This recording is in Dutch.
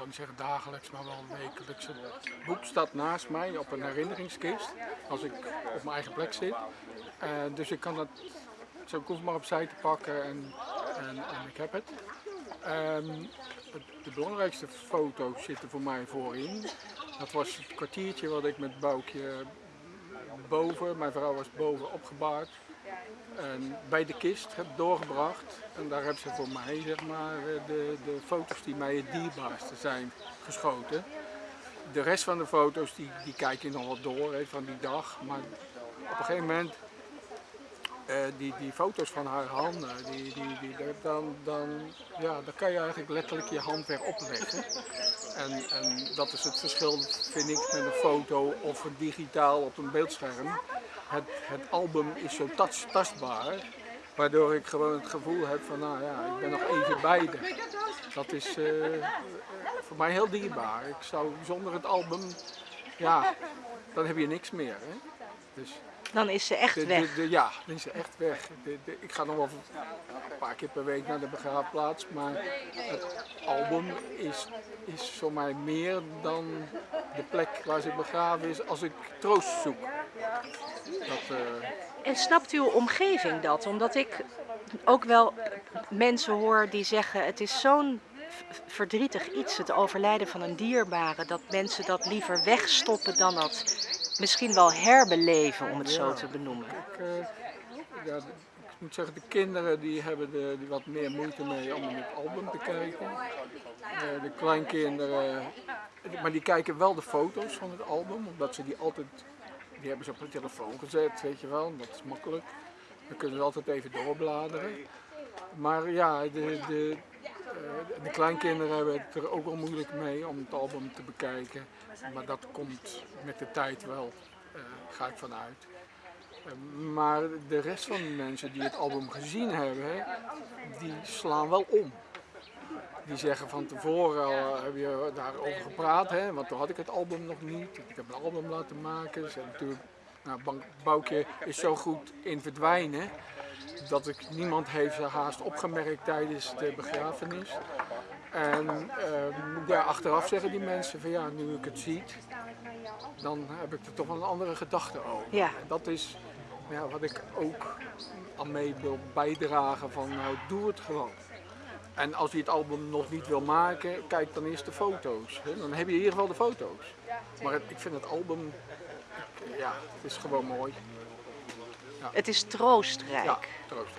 zou niet zeggen dagelijks, maar wel wekelijks. Het boek staat naast mij op een herinneringskist, als ik op mijn eigen plek zit. Eh, dus ik kan dat, zo ik maar opzij te pakken en, en, en ik heb het. Ehm, het- de belangrijkste foto's zitten voor mij voorin. Dat was het kwartiertje wat ik met Boukje boven, mijn vrouw was boven opgebaard. En bij de kist heb doorgebracht. En daar hebben ze voor mij zeg maar, eh, de, de foto's die mij het dierbaarste zijn geschoten. De rest van de foto's die, die kijk je nog wel door van die dag. Maar op een gegeven moment, eh, die, die foto's van haar handen, die, die, die, dan, dan, ja, dan kan je eigenlijk letterlijk je hand weer opleggen. En, en dat is het verschil, vind ik, met een foto of digitaal op een beeldscherm. Het, het album is zo tas- tastbaar, waardoor ik gewoon het gevoel heb van, nou ja, ik ben nog even bij de. Dat is eh, voor mij heel dierbaar. Ik zou zonder het album, ja, dan heb je niks meer. Hè? Dus Dan is ze echt de, weg. de, de- ja, dan is ze echt weg. Ik ga nog wel een paar keer per week naar de begraafplaats, maar het album is, is voor mij meer dan de plek waar ze begraven is als ik troost zoek. Dat, eh, En snapt uw omgeving dat? Omdat ik ook wel mensen hoor die zeggen: het is zo'n verdrietig iets, het overlijden van een dierbare, dat mensen dat liever wegstoppen dan dat misschien wel herbeleven, om het zo te benoemen. ik, eh, ja, de- ik moet zeggen, de kinderen die hebben er die wat meer moeite mee om het album te kijken. Eh, de kleinkinderen, maar die kijken wel de foto's van het album, omdat ze die altijd, die hebben ze op de telefoon gezet, weet je wel, dat is makkelijk. Dan kunnen ze altijd even doorbladeren. Maar ja, de, de, de kleinkinderen hebben het er ook wel moeilijk mee om het album te bekijken. Maar dat komt met de tijd wel, eh, ga ik vanuit. Eh, Maar de rest van de mensen die het album gezien hebben, die slaan wel om. Die zeggen van tevoren al, heb je daarover gepraat, hè? want toen had ik het album nog niet. Ik heb een album laten maken. Hebben natuurlijk, nou, Boukje is zo goed in verdwijnen dat ik, niemand heeft haast opgemerkt tijdens de begrafenis. En ehm, ja, achteraf zeggen die mensen van ja, nu ik het zie, dan heb ik er toch wel een andere gedachte over. Ja. En dat is ja, wat ik ook aan mee wil bijdragen van nou doe het gewoon. En als je het album nog niet wil maken, kijk dan eerst de foto's. Hè? Dan heb je in ieder geval de foto's. Maar het- ik vind het album, ja, het is gewoon mooi. Het is troostrijk. Ja, troost.